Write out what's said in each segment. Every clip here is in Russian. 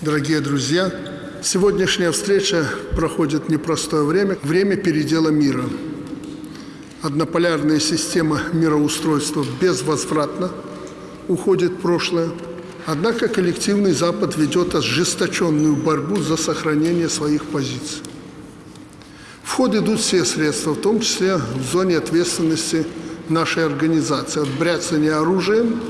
Дорогие друзья, сегодняшняя встреча проходит непростое время, время передела мира. Однополярная система мироустройства безвозвратно уходит в прошлое, однако коллективный Запад ведет ожесточенную борьбу за сохранение своих позиций. В ход идут все средства, в том числе в зоне ответственности нашей организации, от бряцания оружием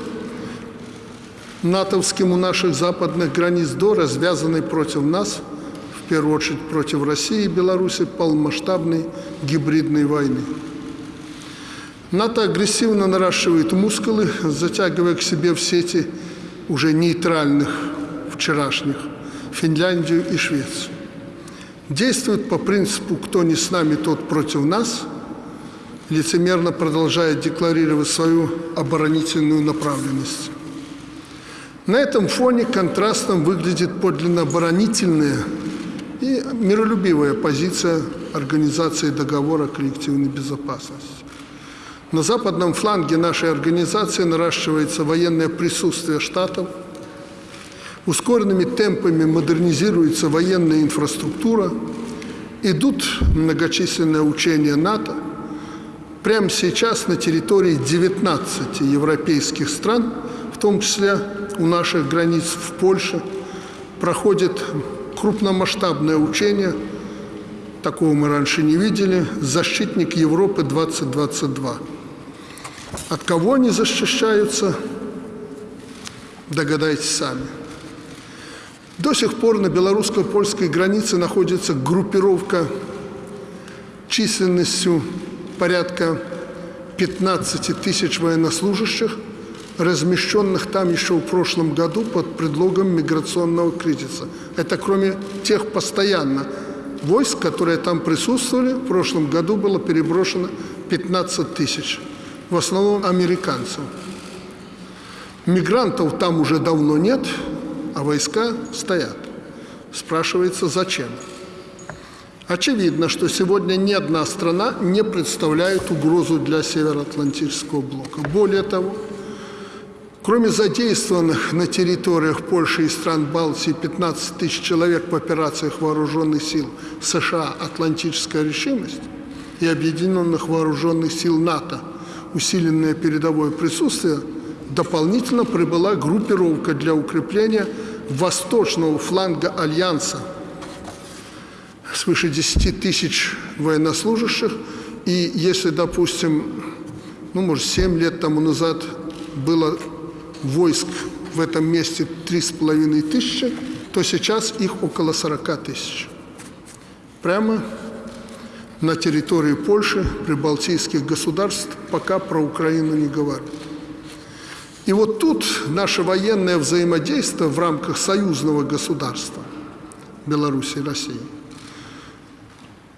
натовским у наших западных границ до развязанной против нас, в первую очередь против России и Беларуси, полномасштабной гибридной войны. НАТО агрессивно наращивает мускулы, затягивая к себе в сети уже нейтральных вчерашних Финляндию и Швецию. Действует по принципу «кто не с нами, тот против нас», лицемерно продолжая декларировать свою оборонительную направленность. На этом фоне контрастом выглядит подлинно оборонительная и миролюбивая позиция Организации договора коллективной безопасности. На западном фланге нашей организации наращивается военное присутствие Штатов, ускоренными темпами модернизируется военная инфраструктура, идут многочисленные учения НАТО. Прямо сейчас на территории 19 европейских стран, в том числе у наших границ в Польше, проходит крупномасштабное учение, такого мы раньше не видели, «Защитник Европы-2022». От кого они защищаются, догадайтесь сами. До сих пор на белорусско-польской границе находится группировка численностью порядка 15 тысяч военнослужащих, размещенных там еще в прошлом году под предлогом миграционного кризиса. Это кроме тех постоянно войск, которые там присутствовали, в прошлом году было переброшено 15 тысяч в основном американцев. Мигрантов там уже давно нет, а войска стоят. Спрашивается, зачем? Очевидно, что сегодня ни одна страна не представляет угрозу для Североатлантического блока. Более того, кроме задействованных на территориях Польши и стран Балтии 15 тысяч человек в операциях вооруженных сил США «Атлантическая решимость» и объединенных вооруженных сил НАТО – усиленное передовое присутствие, дополнительно прибыла группировка для укрепления восточного фланга Альянса свыше 10 тысяч военнослужащих. И если, допустим, ну, может, 7 лет тому назад было войск в этом месте 3,5 тысячи, то сейчас их около 40 тысяч. Прямо на территории Польши, прибалтийских государств, пока про Украину не говорят. И вот тут наше военное взаимодействие в рамках союзного государства Беларуси и России.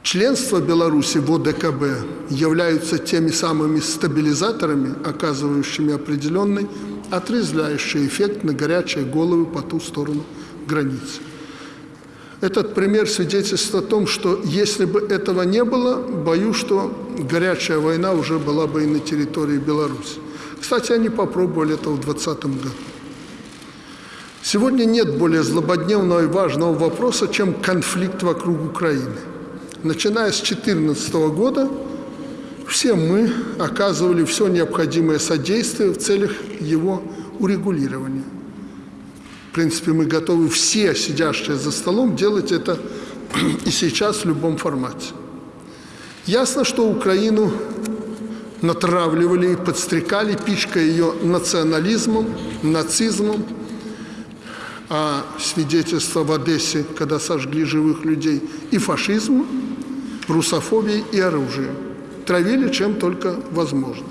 Членство Беларуси в ОДКБ являются теми самыми стабилизаторами, оказывающими определенный отрезвляющий эффект на горячие головы по ту сторону границы. Этот пример свидетельствует о том, что если бы этого не было, боюсь, что горячая война уже была бы и на территории Беларуси. Кстати, они попробовали это в 2020 году. Сегодня нет более злободневного и важного вопроса, чем конфликт вокруг Украины. Начиная с 2014 года все мы оказывали все необходимое содействие в целях его урегулирования. В принципе, мы готовы все, сидящие за столом, делать это и сейчас в любом формате. Ясно, что Украину натравливали и подстрекали, пичкая ее национализмом, нацизмом, а свидетельство в Одессе, когда сожгли живых людей, и фашизмом, русофобией и оружием. Травили чем только возможно.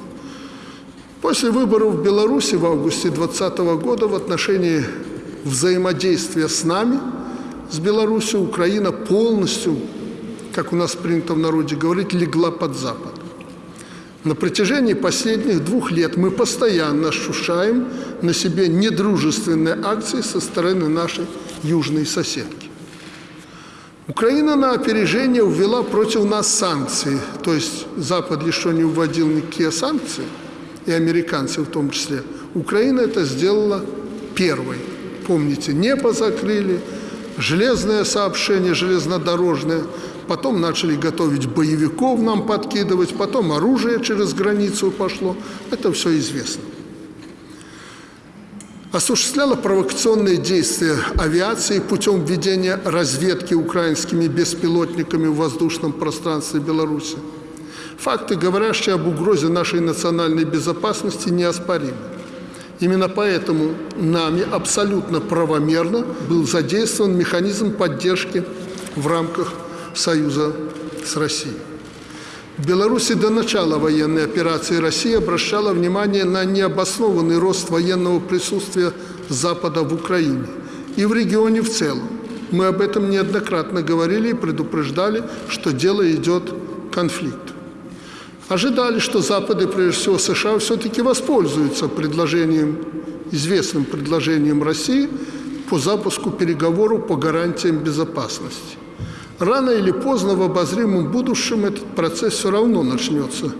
После выборов в Беларуси в августе 2020 года в отношении взаимодействия с нами, с Беларусью, Украина полностью, как у нас принято в народе говорить, легла под Запад. На протяжении последних двух лет мы постоянно ощущаем на себе недружественные акции со стороны нашей южной соседки. Украина на опережение ввела против нас санкции, то есть Запад еще не вводил никакие санкции, и американцы в том числе. Украина это сделала первой помните, небо закрыли, железное сообщение, железнодорожное. Потом начали готовить боевиков нам подкидывать, потом оружие через границу пошло. Это все известно. Осуществляла провокационные действия авиации путем введения разведки украинскими беспилотниками в воздушном пространстве Беларуси. Факты, говорящие об угрозе нашей национальной безопасности, неоспоримы. Именно поэтому нами абсолютно правомерно был задействован механизм поддержки в рамках союза с Россией. В Беларуси до начала военной операции Россия обращала внимание на необоснованный рост военного присутствия Запада в Украине и в регионе в целом. Мы об этом неоднократно говорили и предупреждали, что дело идет конфликт ожидали, что Запад и прежде всего США все-таки воспользуются предложением, известным предложением России по запуску переговоров по гарантиям безопасности. Рано или поздно в обозримом будущем этот процесс все равно начнется.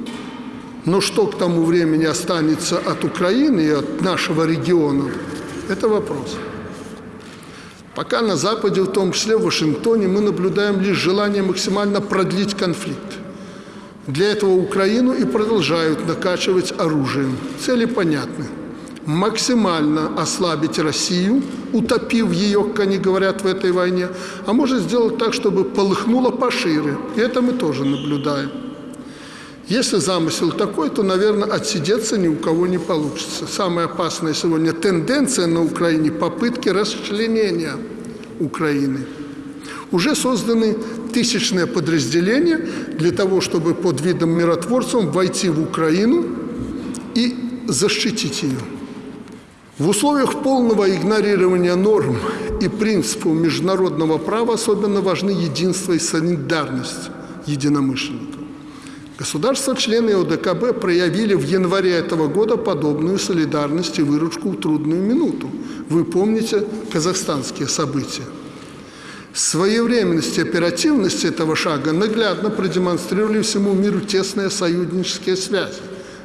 Но что к тому времени останется от Украины и от нашего региона, это вопрос. Пока на Западе, в том числе в Вашингтоне, мы наблюдаем лишь желание максимально продлить конфликт. Для этого Украину и продолжают накачивать оружием. Цели понятны. Максимально ослабить Россию, утопив ее, как они говорят в этой войне, а может сделать так, чтобы полыхнуло пошире. И это мы тоже наблюдаем. Если замысел такой, то, наверное, отсидеться ни у кого не получится. Самая опасная сегодня тенденция на Украине – попытки расчленения Украины. Уже созданы тысячное подразделение для того, чтобы под видом миротворцев войти в Украину и защитить ее. В условиях полного игнорирования норм и принципов международного права особенно важны единство и солидарность единомышленников. Государства-члены ОДКБ проявили в январе этого года подобную солидарность и выручку в трудную минуту. Вы помните казахстанские события. Своевременность и оперативность этого шага наглядно продемонстрировали всему миру тесные союзнические связи,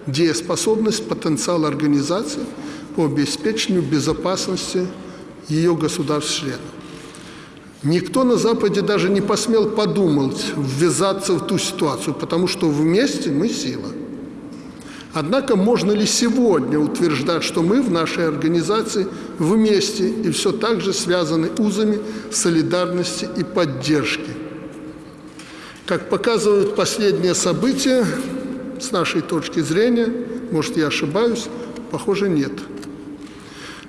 дееспособность, потенциал организации по обеспечению безопасности ее государств-членов. Никто на Западе даже не посмел подумать ввязаться в ту ситуацию, потому что вместе мы сила – Однако можно ли сегодня утверждать, что мы в нашей организации вместе и все так же связаны узами солидарности и поддержки? Как показывают последние события, с нашей точки зрения, может, я ошибаюсь, похоже, нет.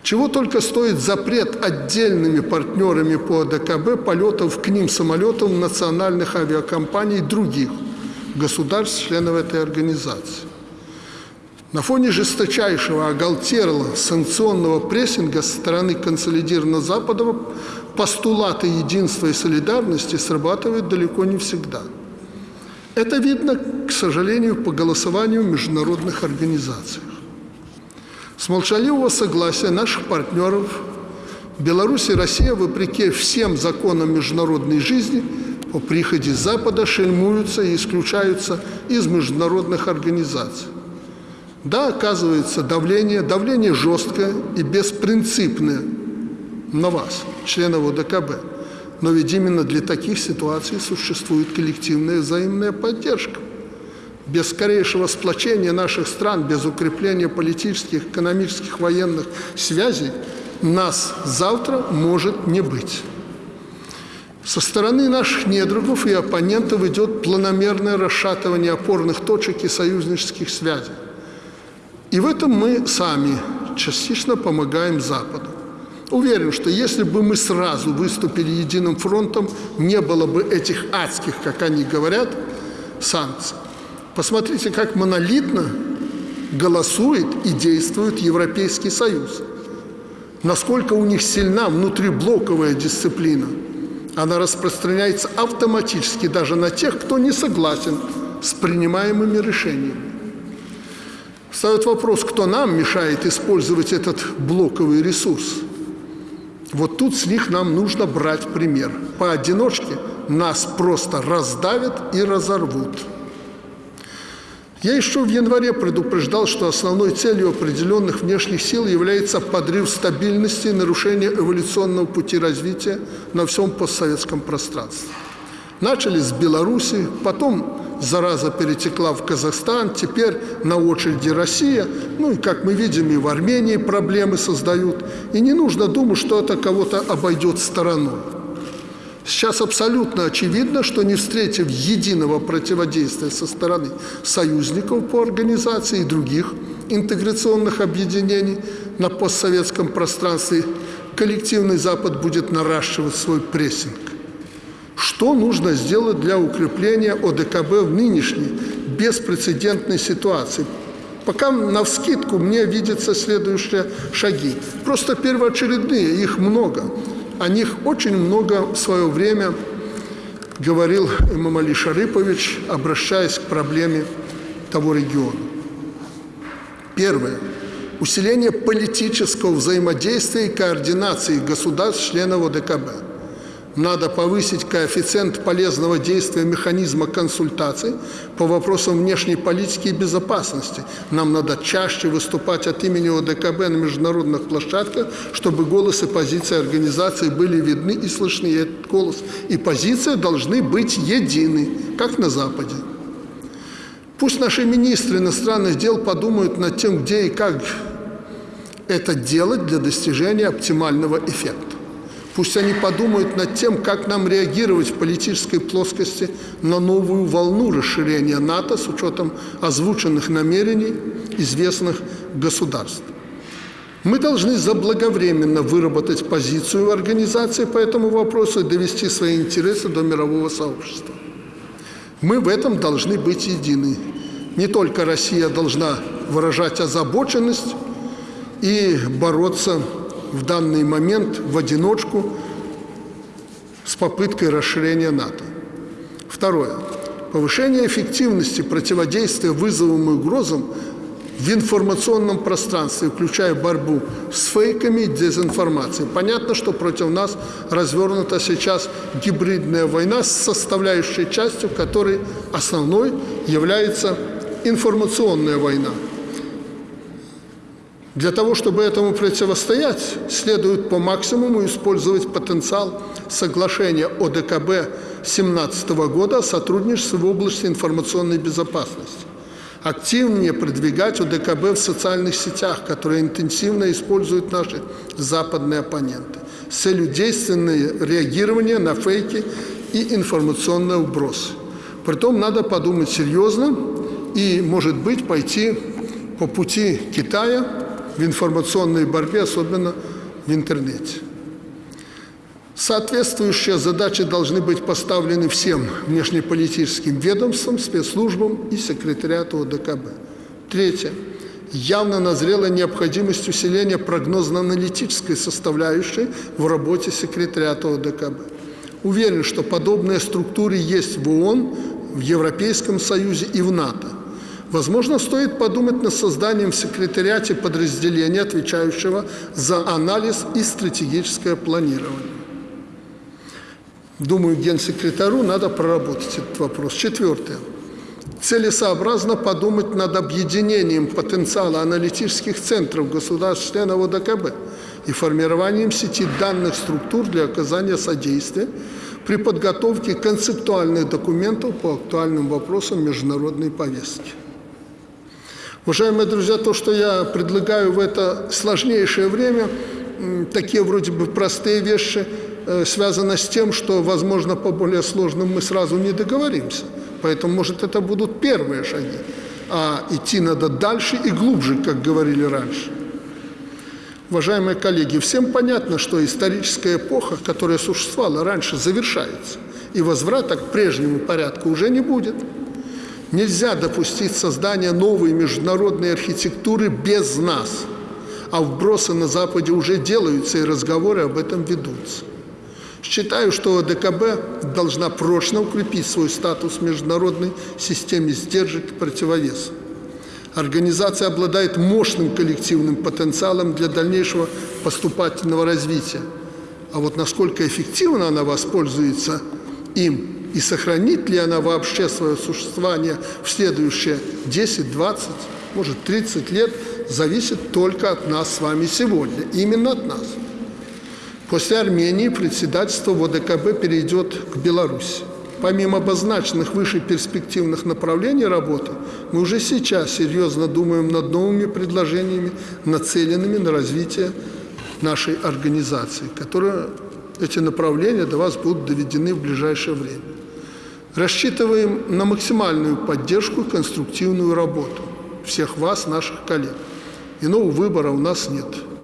Чего только стоит запрет отдельными партнерами по АДКБ полетов к ним самолетов национальных авиакомпаний других государств, членов этой организации. На фоне жесточайшего оголтерлого санкционного прессинга со стороны консолидированного Запада постулаты единства и солидарности срабатывают далеко не всегда. Это видно, к сожалению, по голосованию в международных организациях. С молчаливого согласия наших партнеров Беларусь и Россия, вопреки всем законам международной жизни, по приходе Запада шельмуются и исключаются из международных организаций. Да, оказывается, давление, давление жесткое и беспринципное на вас, членов ОДКБ. Но ведь именно для таких ситуаций существует коллективная взаимная поддержка. Без скорейшего сплочения наших стран, без укрепления политических, экономических, военных связей нас завтра может не быть. Со стороны наших недругов и оппонентов идет планомерное расшатывание опорных точек и союзнических связей. И в этом мы сами частично помогаем Западу. Уверен, что если бы мы сразу выступили единым фронтом, не было бы этих адских, как они говорят, санкций. Посмотрите, как монолитно голосует и действует Европейский Союз. Насколько у них сильна внутриблоковая дисциплина. Она распространяется автоматически даже на тех, кто не согласен с принимаемыми решениями. Встает вопрос, кто нам мешает использовать этот блоковый ресурс. Вот тут с них нам нужно брать пример. Поодиночке нас просто раздавят и разорвут. Я еще в январе предупреждал, что основной целью определенных внешних сил является подрыв стабильности и нарушение эволюционного пути развития на всем постсоветском пространстве. Начали с Беларуси, потом зараза перетекла в Казахстан, теперь на очереди Россия. Ну и, как мы видим, и в Армении проблемы создают. И не нужно думать, что это кого-то обойдет стороной. Сейчас абсолютно очевидно, что не встретив единого противодействия со стороны союзников по организации и других интеграционных объединений на постсоветском пространстве, коллективный Запад будет наращивать свой прессинг. Что нужно сделать для укрепления ОДКБ в нынешней беспрецедентной ситуации? Пока на вскидку мне видятся следующие шаги. Просто первоочередные, их много. О них очень много в свое время говорил имам Али Шарыпович, обращаясь к проблеме того региона. Первое. Усиление политического взаимодействия и координации государств-членов ОДКБ – надо повысить коэффициент полезного действия механизма консультаций по вопросам внешней политики и безопасности. Нам надо чаще выступать от имени ОДКБ на международных площадках, чтобы голос и позиции организации были видны и слышны. И этот голос и позиция должны быть едины, как на Западе. Пусть наши министры иностранных дел подумают над тем, где и как это делать для достижения оптимального эффекта. Пусть они подумают над тем, как нам реагировать в политической плоскости на новую волну расширения НАТО с учетом озвученных намерений известных государств. Мы должны заблаговременно выработать позицию организации по этому вопросу и довести свои интересы до мирового сообщества. Мы в этом должны быть едины. Не только Россия должна выражать озабоченность и бороться в данный момент в одиночку с попыткой расширения НАТО. Второе. Повышение эффективности противодействия вызовам и угрозам в информационном пространстве, включая борьбу с фейками и дезинформацией. Понятно, что против нас развернута сейчас гибридная война с составляющей частью, которой основной является информационная война. Для того, чтобы этому противостоять, следует по максимуму использовать потенциал соглашения ОДКБ 2017 года о сотрудничестве в области информационной безопасности. Активнее продвигать ОДКБ в социальных сетях, которые интенсивно используют наши западные оппоненты, с целью действенного реагирования на фейки и информационные вбросы. Притом надо подумать серьезно и, может быть, пойти по пути Китая, в информационной борьбе, особенно в интернете. Соответствующие задачи должны быть поставлены всем внешнеполитическим ведомствам, спецслужбам и секретариату ОДКБ. Третье. Явно назрела необходимость усиления прогнозно-аналитической составляющей в работе секретариата ОДКБ. Уверен, что подобные структуры есть в ООН, в Европейском Союзе и в НАТО. Возможно, стоит подумать над созданием в секретариате подразделения, отвечающего за анализ и стратегическое планирование. Думаю, генсекретарю надо проработать этот вопрос. Четвертое. Целесообразно подумать над объединением потенциала аналитических центров государств-членов ОДКБ и формированием сети данных структур для оказания содействия при подготовке концептуальных документов по актуальным вопросам международной повестки. Уважаемые друзья, то, что я предлагаю в это сложнейшее время, такие вроде бы простые вещи, э, связаны с тем, что, возможно, по более сложным мы сразу не договоримся. Поэтому, может, это будут первые шаги. А идти надо дальше и глубже, как говорили раньше. Уважаемые коллеги, всем понятно, что историческая эпоха, которая существовала раньше, завершается. И возврата к прежнему порядку уже не будет. Нельзя допустить создания новой международной архитектуры без нас. А вбросы на Западе уже делаются, и разговоры об этом ведутся. Считаю, что ОДКБ должна прочно укрепить свой статус в международной системе сдержек и противовесов. Организация обладает мощным коллективным потенциалом для дальнейшего поступательного развития. А вот насколько эффективно она воспользуется им И сохранит ли она вообще свое существование в следующие 10, 20, может 30 лет, зависит только от нас с вами сегодня. Именно от нас. После Армении председательство в ОДКБ перейдет к Беларуси. Помимо обозначенных выше перспективных направлений работы, мы уже сейчас серьезно думаем над новыми предложениями, нацеленными на развитие нашей организации, которые эти направления до вас будут доведены в ближайшее время. Рассчитываем на максимальную поддержку и конструктивную работу всех вас, наших коллег. Иного выбора у нас нет.